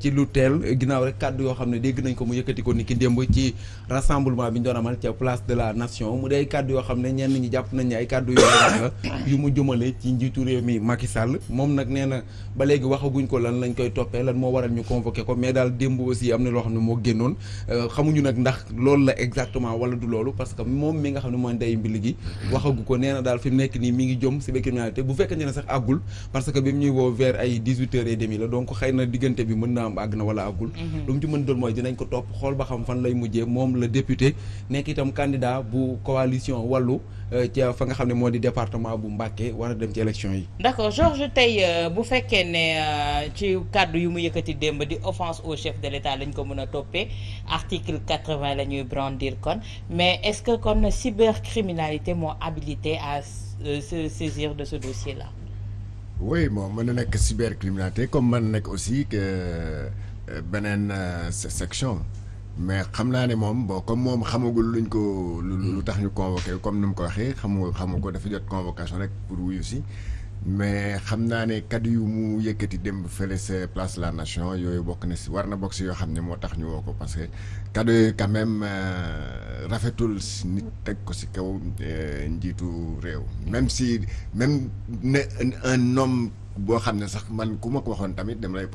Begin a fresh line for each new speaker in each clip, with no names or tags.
ci lu teel ginnaaw rek kàddu yoo xam ne dégg nañ ko mu yëkkati ko ni ci rassemblement bi ñu place de la nation. Mu dee kàddu yoo xam ne ñenn ñi jàpp nañ ne ay kàddu yu la yu mu jëmale ci njiitu réew mi Macky Sall. Moom nag nee na ba léegi waxaguñ ko lan lañ koy toppee lan moo waral ñu convoqué ko mais daal démb aussi am na loo xam ne génnoon. Xamuñu nag ndax loolu la exactement wala du loolu parce que moom mi nga xam ne mooy ndey mbili gi waxagu ko. Nee na fi nekk nii mi ngi jëm cybercriminalité. Bu sax parce que ñuy vers ay dix-huit heures et la donc na diggante bi mën na am àgg na wala àggul. Lu mu ci mën doon mooy dinañ ko topp xool ba xam fan lay mujjee moom la député nekk itam candidat bu coalition wàllu ci fa nga xam ne moo di département bu Mbacké war a dem ci élection yi.
D'accord Georges tey bu fekkee ne ci kàddu yu mu yëkkati démb di offense au chef de l'État lañ ko mën a toppee article quatre-vingt la ñuy brandir kon mais est-ce que kon cybercriminalité moo habilité à se saisir de ce dossier là
oui bon mën na cybercriminalité comme mën nekk aussi que beneen section. Mais xam naa ne moom bon comme convoqué comme ni mu ko waxee xamu xamu convocation pour wuyu si mais xam naa ne kaddu yu mu yëkkati dem fële sa place la nation yooyu bokk na si war na bokk si yoo xam ne moo tax ñu woo ko parce que kaddu quand même rafetul si nit teg ko si kaw njiitu réew. Même si même ne un homme boo xam ne sax man ku ma ko waxoon tamit dem lay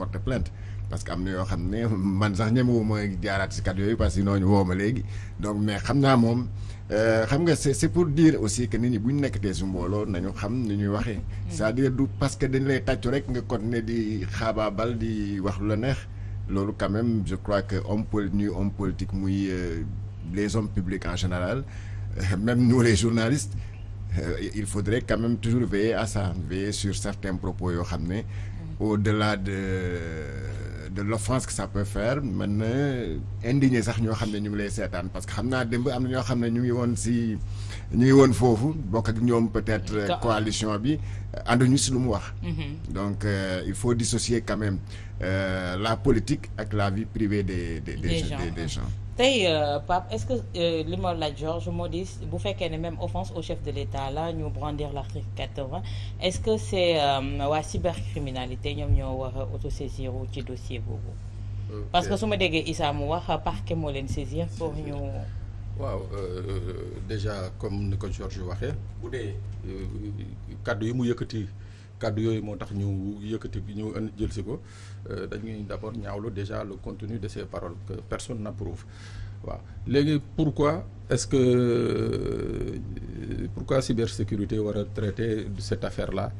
parce que am na yoo xam ne man sax ñemewu mooy jaaraat si kaddu yooyu parce que nooñu woo ma léegi. Donc mais xam naa moom xam nga c'est c'est pour dire aussi que nit ñi bu ñu nekkatee su mbooloo nañu xam ni ñuy waxee. C'est-à-dire du parce que dañ lay tàccu rek nga continuer di xaabaabal di wax lu la neex. Loolu quand même je crois que homme poli ñuy homme politique muy les hommes publics en général même nous les journalistes il faudrait quand même toujours veiller à ça veiller sur certains propos yoo xam ne au-delà de de l'offense que ça peut faire mën na indigné sax ñoo xam ne ñu ngi lay seetaan. Parce que xam naa démb am na ñoo xam ne ñu ngi woon si ñu ngi woon foofu bokk ak ñoom peut-être coalition bi ànduñu si lu mu wax. Donc il faut dissocier quand même la politique ak la vie privée des des des des gens
tey Pape est-ce que li ma laaj Georges moo di bu fekkee ne même offense au chef de l'État là ñu brandir l'article quatre-vingt est-ce que c'est waa cybercriminalité ñoom ñoo war a autosaisir ci dossier boobu? Parce que su ma déggee Issa mu wax parquet moo leen saisir pour ñu
waaw déjà comme ni ko Georges waxee bu dee. kaddu yi mu yëkkati kaddu yooyu moo tax ñu yëkkati ñu jël si ko. Dañuy d'abord ñaawlu déjà le contenu de ces paroles que personne n'approuve. Pourquoi est-ce que pourquoi cybersécurité war a traiter cette affaire-là?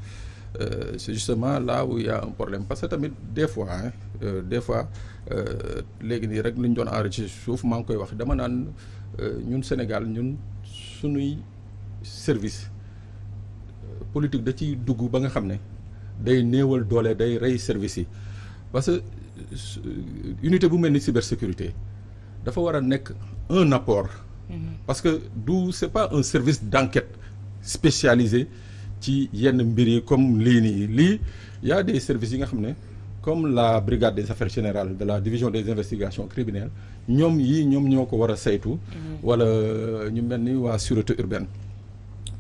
Euh, c'est justement là où il y a un problème. Parce que des fois hein, euh, des fois léegi nii rek li ñu doon enregistré suuf maa ngi koy wax. Dama naan ñun Sénégal ñun sunuy service politique da ciy dugg ba nga xam ne day néewal doole day rey service yi. Parce que unité bu mel ni cybersécurité dafa war a nekk un apport. Parce que du c'est pas un service d'enquête spécialisé ci yenn mbir yi comme lii nii. Lii y a des services yi nga xam ne comme la brigade des affaires générales de la division des investigations criminelles ñoom yii ñoom ñoo ko war a saytu. Wala ñu mel ni waa sûreté urbaine.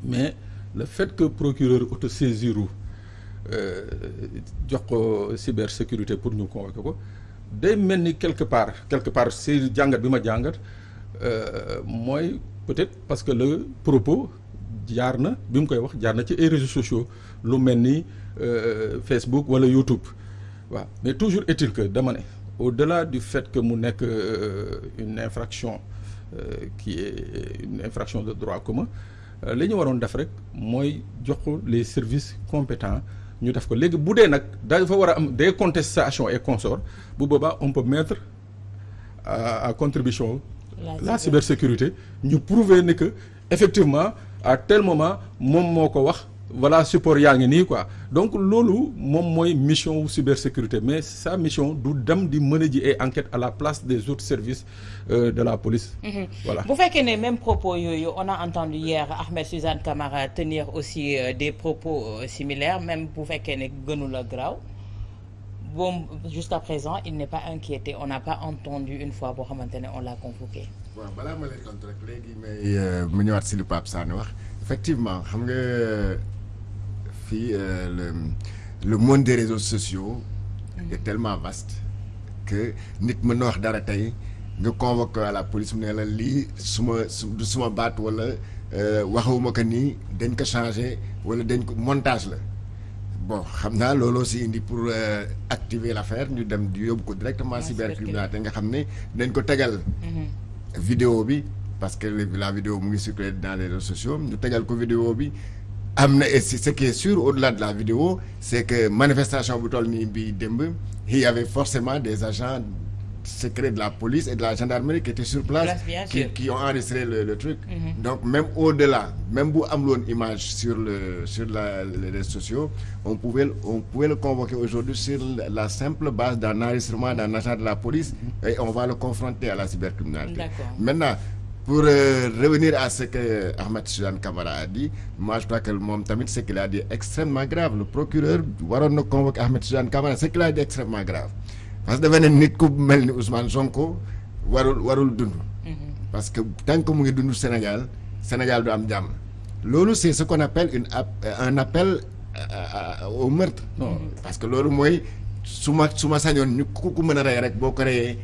Mais le fait que procureur autosaisiru jox ko cybersécurité pour ñu convoquer ko quelque part quelque part si jàngat bi mooy peut-être parce que le propos jaar na bi mu koy wax réseaux sociaux lu mel ni Facebook wala YouTube. Mais toujours est-il que au-delà du fait que mu nekk une infraction qui est une infraction de droit commun li ñu waroon def rek mooy jox ko les services compétents ñu def ko. Léegi bu dee nag dafa war a am des contestations et consorts bu boobaa on peut mettre à, à contribution la, la cybersécurité. Ñu prouver ne que effectivement à tel moment moom moo ko wax voilà support yaa ngi nii quoi. Donc loolu moom mooy mission wu cybersécurité. Mais sa mission du dem di mën a ji ay enquête à la place des autres services euh, de la police. voilà.
Bu fekkee ne même propos yooyu on a entendu hier Ahmed Suzanne Camara tenir aussi euh, des propos euh, similaires. Même bu fekkee ne gënu la graaw bon jusqu'à présent il n'est pas inquiété. On n'a pas entendu une fois boo xamante ne on l'a convoqué.
waaw balaa ma tontu rek léegi may mu ñëwaat si lu Pape Sané wax. Effectivement xam nga fii le le monde des réseaux sociaux est tellement vaste que nit mën na wax dara tey nga convoqué à la police mu ne la lii su du suma baat wala waxuma ko nii dañ ko changé wala dañ ko montage la. Bon xam naa looloo si indi pour activer l'affaire ñu dem di yóbbu ko directement cybercriminalité nga xam ne dañ ko tegal vidéo bi parce que la vidéo mu ngi circuler dans les réseaux sociaux ñu tegal ko vidéo bi am na et ce qui est sûr au-delà de la vidéo c'est que manifestation bu toll nii bi démb il y avait forcément des agents secrets de la police et de la gendarmerie qui étaient sur place qui, qui ont enregistré le, le truc. Donc même au-delà même bu am loon image sur le sur la les réseaux sociaux on pouvait on pouvait le convoquer aujourd'hui sur la simple base d'un enregistrement d'un agent de la police et on va le confronter à la cybercriminalité. Maintenant pour euh, revenir à ce que Ahmed Suzanne Camara a dit moi je crois que moom tamit ce qu'il a dit est extrêmement grave. Le procureur waroon na convoquer Ahmed Suzanne Camara ce qu'il a dit est extrêmement grave. Parce que dafa ne nit ku mel ni Ousmane Sonko warul warul dund. Parce que tant que mu ngi dund Sénégal Sénégal du am jàmm. Loolu c'est ce qu'on appelle une app- un appel à- au meurtre. Parce que loolu mooy su ma su ma sañoon ñu ku ku mën a rey rek boo ko reyee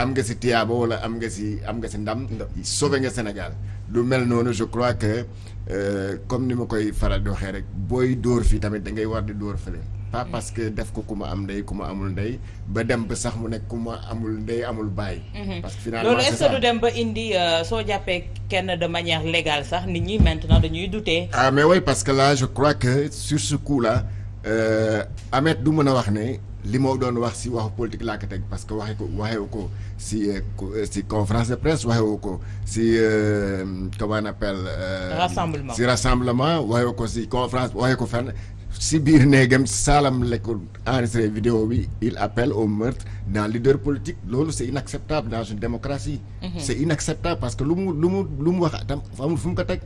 am nga si tiyaaba wala am nga si am nga si ndam sauvé nga Sénégal. Lu mel noonu je crois que euh, comme ni ma koy faral di waxee rek booy dóor fii tamit da ngay war di dóor fële. Pas parce que def ko ku ma am ndey ku ma amul ndey ba dem ba sax mu nekk ku ma amul ndey amul baay. Parce que finalement
loolu est-ce que du dem ba indi euh, soo jàppee kenn de manière légale sax nit ñi maintenant dañuy douter?
ah mais oui parce que là je crois que sur ce coup là euh, Ahmed du mën a wax ne li moo doon wax si waxu politique laa ko teg parce que waxee ko waxewu ko si co- euh, si conférence de presse waxewu ko si euh, comment on appelle. euh,
Rassemblement.
si rassemblement waxewu ko si conférence waxee ko fenn si biir néegam saalam la ko enregistré vidéo bi il appelle au meurtre d'un leader politique. Loolu c'est inacceptable dans une démocratie. C'est inacceptable parce que lu mu lu mu lu mu wax tam amul fu mu ko teg.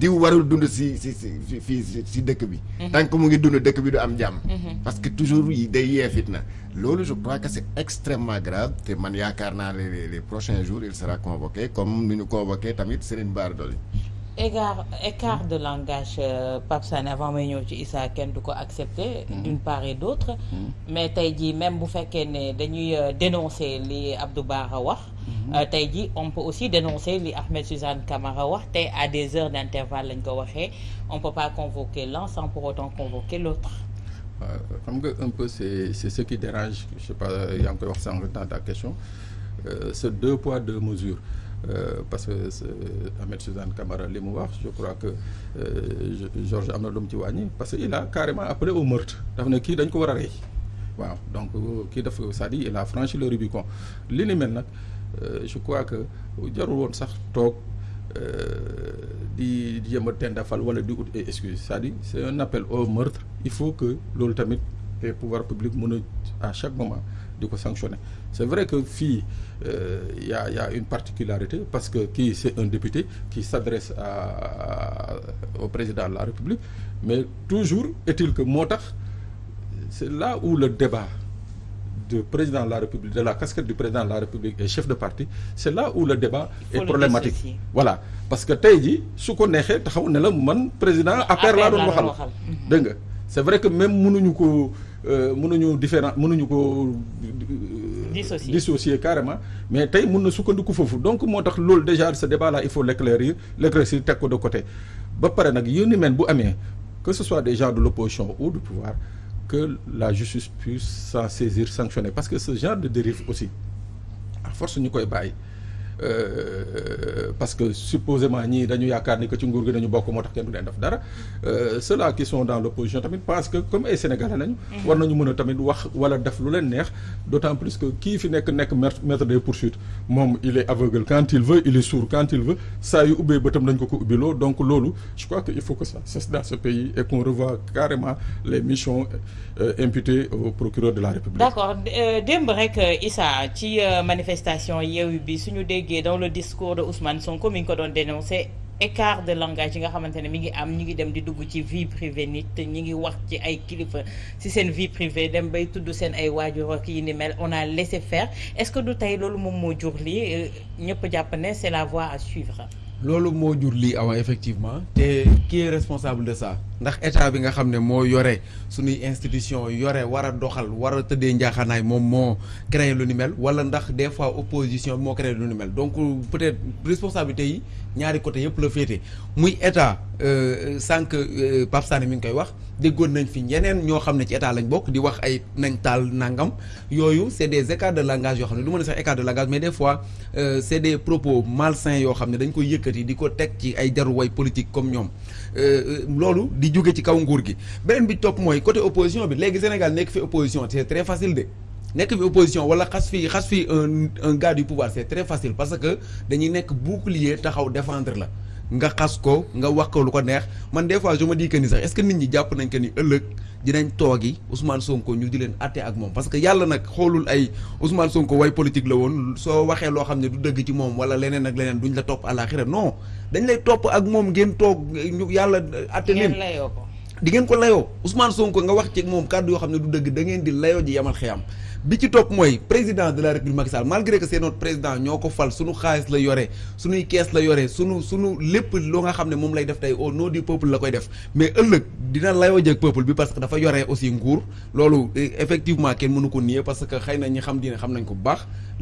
Diw warul dund si si si si fii si si dëkk bi. Tant que mu ngi dund dëkk bi du am jàmm. Parce que toujours yi day yee fitna. Loolu je crois que c'est extrêmement grave te man yaakaar naa les les- les prochains jours il sera convoqué comme ni ñu convoqué tamit Serigne Bara Dolly
écart écart de langage euh, Pape Sané avant may ñëw ci Issa kenn du ko accepter d'une part et d'autre. Mais tey jii même bu fekkee ne dañuy euh, dénoncer li Abdou Bara wax euh, tey jii on peut aussi dénoncer li Ahmed Suzanne Camara wax te à des heures d'intervalle lañ ko waxee. On peut pas convoquer l'un sans pour autant convoquer l'autre.
Waaw xam nga un peu c'est c'est ce qui dérange je sais pas yaa ngi koy wax sànq dans ta question. Euh, c'est deux poids deux mesures Euh, parce que Ahmed Suzanne Camara li je crois que euh, Georges am na parce que il a carrément appelé au meurtre. Dafa ne kii dañ ko a donc kii dafa c'est-à-dire il a franchi le Rubicon. Li ni euh, je crois que jarul woon sax toog euh, di jéem a tendafal wala di c'est un appel au meurtre. Il faut que loolu tamit les pouvoirs publics à chaque moment di ko sanctionner. C'est vrai que fii euh, y a y a une particularité parce que kii c'est un député qui s'adresse à, au président de la République mais toujours est-il que moo tax c'est là où le débat du président de la République de la casquette du président de la République et chef de parti c'est là où le débat est
le
problématique. voilà. Parce que ko neexee taxaw ne la man président waxal. dégg nga? C'est vrai que même ko euh, mënuñu différent mënuñu ko euh,
Dissocier.
dissocier carrément mais tey mun na sukkandiku foofu. Donc moo tax loolu déjà ce débat là il faut l'éclairir l'éclaircir teg ko de côté. Ba pare nag yu ni mel bu amee que ce soit des gens de l'opposition ou du pouvoir que la justice puisse s'en saisir sanctionner. Parce que ce genre de dérive aussi à force ñu koy bàyyi euh, parce que supposément ñii dañu yaakaar ni que ci nguur gi dañu bokk moo tax kenn du leen def dara. Euh, ceux-là qui sont dans l'opposition tamit parce que comme ay sénégalais lañu. war nañu mën a tamit wax wala def lu leen neex d'autant plus que kii fi nekk nekk maître des poursuites moom il est aveugle. Quand il veut il est sourd. Quand il veut saa yu ubbee bëtam dañ ko ko ubbiloo. Donc loolu je crois que il faut que ça cesse dans ce pays et qu'on revoie carrément les missions euh, imputées au procureur de la République.
d'accord. Euh, démb rek euh, Issa ci euh, manifestation Yewwi bi suñu déggee dans le discours de Ousmane Sonko mi ngi ko doon dénoncer écart de langage yi nga xamante ne mi ngi am ñi ngi dem di dugg ci vie privée nit ñi ngi wax ci ay kilifa ci seen vie privée dem bay tudd seen ay waajur ak yi ni mel on a laissé faire. Est-ce que du tey loolu moom moo jur lii? Ñëpp jàpp ne c'est la voie à suivre.
loolu moo jur lii avant effectivement. Te qui est responsable de ça? Ndax état bi nga yore institution yore war a doxal a créé lu ni mel des fois opposition créé lu ni donc peut-être responsabilité yi ñaari côté muy état sànq Pape Sané mi ngi koy wax nañ fi nangam. Yooyu c'est des écarts de langage yoo xam ne de langage mais des fois euh, c'est des propos malsains dañ koy ci politique comme jóge ci kaw nguur gi. Beneen bi topp mooy côté opposition bi léegi Sénégal nekk fi opposition c'est très facile de. Nekk fi opposition wala xas fi xas fi un un gars du pouvoir c'est très facile parce que dañuy nekk bouclier taxaw défendre la nga xas ko nga wax ko lu ko neex. Man des fois je me dis que ni sax est-ce que nit ñi jàpp nañ que ni ëllëg dinañ toogi Ousmane Sonko ñu di leen atté ak moom. Parce que yàlla nag xoolul ay Ousmane Sonko way politique la woon soo waxee loo xam ne du dëgg ci moom wala leneen ak leneen duñ la topp àlaxira non dañ lay topp ak moom ngeen toog ñu yàlla atté leen.
Ngeen layoo ko.
di ngeen ko layoo. Ousmane Sonko nga wax ci moom kaddu yoo xam ne du dëgg da ngeen di layoo ji yamal xiyam bi ci topp mooy président de la république Macky Sall malgré que c'est notre président ñoo ko fal sunu xaalis la yore sunuy kees la yore sunu sunu lépp loo nga xam ne moom lay def tey au nom du peuple la koy def. Mais ëllëg dina layoo jëg peuple bi parce que dafa yore aussi nguur. Loolu effectivement kenn mënu ko nier parce que xëy na ñi xam diine xam nañ ko bu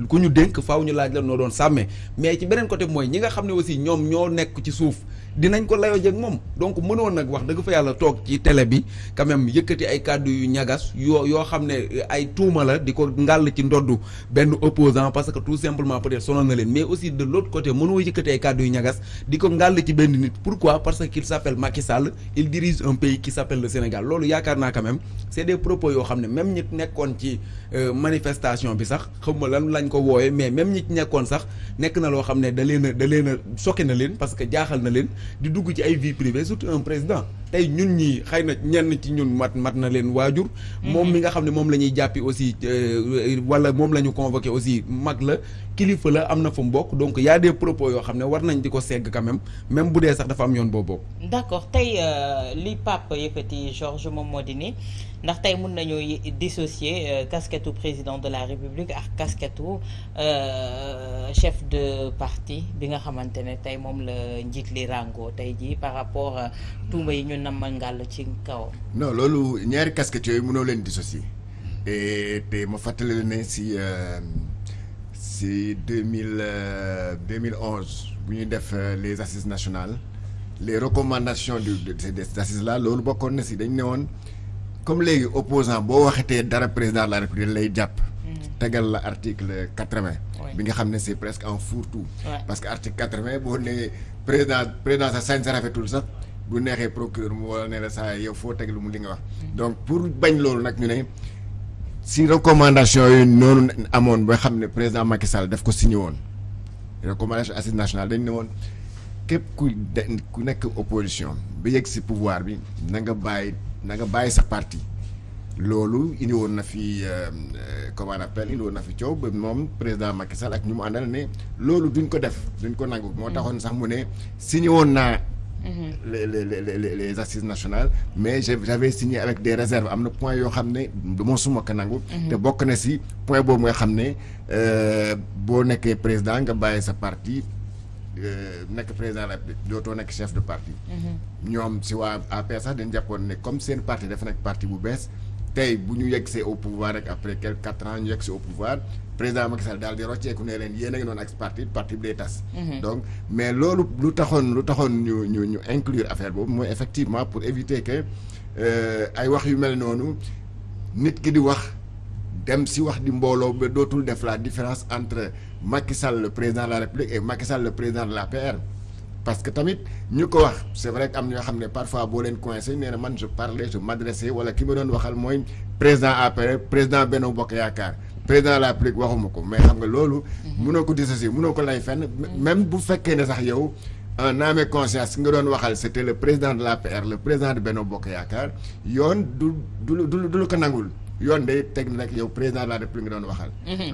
ku ñu dénk faaw ñu laaj la noo doon sàmmee. Mais ci beneen côté mooy ñi nga xam ne aussi ñoom ñoo nekk ci suuf dinañ ko layoo jëg moom. Donc mënoon nag wax dëgg fa yàlla toog ci télé bi quand même yëkkati ay kàddu yu ñagas yoo yoo xam ne ay tuuma la di ko ngàll ci ndoddu benn opposant parce que tout simplement peut-être sonal na leen. Mais aussi de l'autre côté mënoo yëkkati ay kàddu yu ñagas di ko ngàll ci benn nit. Pourquoi? Parce qu'il s'appelle Macky Sall il dirige un pays qui s'appelle le Sénégal. Loolu yaakaar naa quand même c'est des propos yoo xam ne même ñi nekkoon ci manifestation bi sax xawma lan lañ ko wooye mais même ñi nekkoon sax nekk na loo xam ne da leen a da leen a choqué na leen parce que jaaxal na leen di dugg ci ay vie privée surtout un président tey ñun ñi xëy na ñenn ci ñun mat mat na leen waajur. Moom mi nga xam ne moom la ñuy jàppi aussi wala moom la ñu convoqué aussi mag la kilifa la am na fu mu bokk. Donc y a des propos yoo xam ne war nañ di ko segg quand même même bu dee sax dafa am yoon boo bokk.
D'accord. Tey li Pape yëkkati Georges moom moo di ni ndax tey mun nañoo dissocier casquette président de la République ak casquette chef de parti bi nga xamante ne tey moom la njiit li rango tey jii par rapport tuuma yi ñu ngàll ci
non loolu ñaari casquettes yooyu mënoo leen dissocier. Et te ma fàttali la ne si si deux mille deux mille onze bu ñuy def les assises nationales les recommandations du de ces assises là loolu bokkoon na si dañ ne woon comme léegi opposant boo waxetee dara président de la république lay jàpp tegal la article quatre-vingt bi nga xam ne c'est presque un fourre-tout. Parce que article quatre-vingt boo nee président président sa sañ sa rafetul sax bu neexee procureur mu wala ne la saa yow foo teg lu mu li nga wax. Donc pour bañ loolu nag ñu ne si recommandation yooyu noonu amoon ba xam ne président Macky Sall daf ko signé woon. Recommandation assise nationale dañ ne woon képp ku de ku nekk opposition ba yegg si pouvoir bi na nga bàyyi na nga bàyyi sa parti. Loolu indi woon na fi comment on appelle indi woon na fi coow ba moom président Macky Sall ak ñu mu àndal ne loolu duñ ko def duñ ko nangu. Moo taxoon sax mu ne signé woon naa les les les les assises nationales mais j'avais signé avec des réserves am na point yoo xam ne du ma suma ko nangu. te bokk na si point boobu nga xam ne boo nekkee président nga bàyyi sa parti nekk président la dootoo nekk chef de parti. ñoom si waa APR sax dañ jàppoon ne comme seen parti dafa nekk parti bu bees tey bu ñu yegg see au pouvoir rek après quelques quatre ans ñu yegg see au pouvoir. Président Macky Sall daal di rocceeku ne leen yéen a ngi noonu ak parti parti bi day tas. donc mais loolu lu taxoon lu taxoon ñu ñu ñu inclure affaire boobu mooy effectivement pour éviter que ay wax yu mel noonu nit ki di wax dem si wax di mbooloo ba dootul def la différence entre Macky Sall le président de la République et Macky Sall le président de l'APR parce que tamit ñu ko wax c'est vrai que am ñoo xam ne parfois boo leen coincé nee na man je parlais je m'adressais wala ki ma doon waxal mooy président APR président Benno Bokk Yaakaar président de la République waxuma ko mais xam nga loolu. mënoo ko dissocier mënoo ko lay fenn. même bu fekkee ne sax yow en âme et conscience nga doon waxal c'était le président de l'APR le président de Benno Bokk Yaakaar yoon du du du du lu ko nangul yoon day teg nag yow président de la République nga doon waxal.